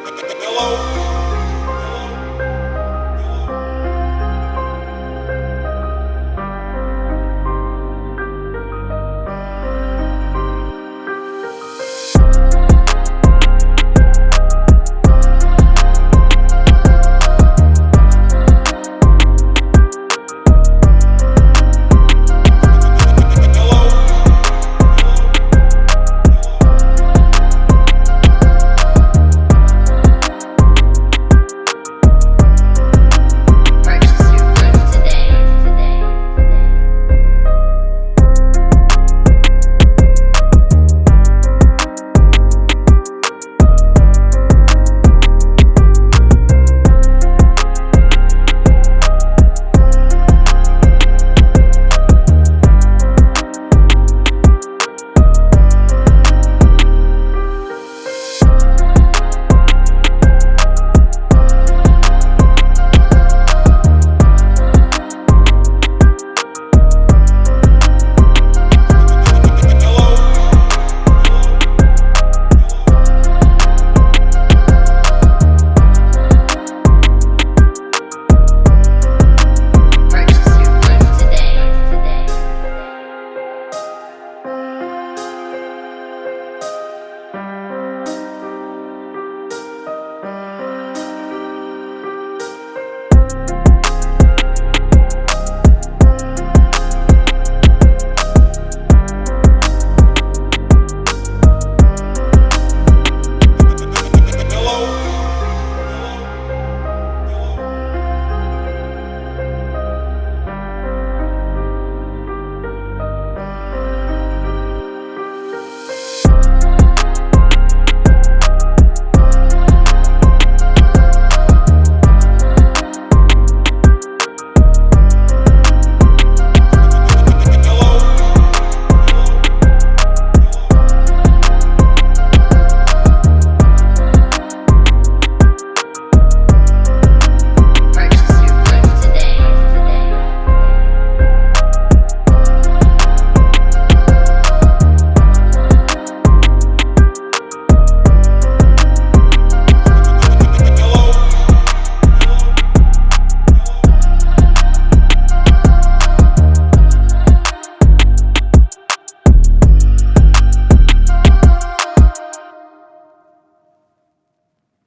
Hello.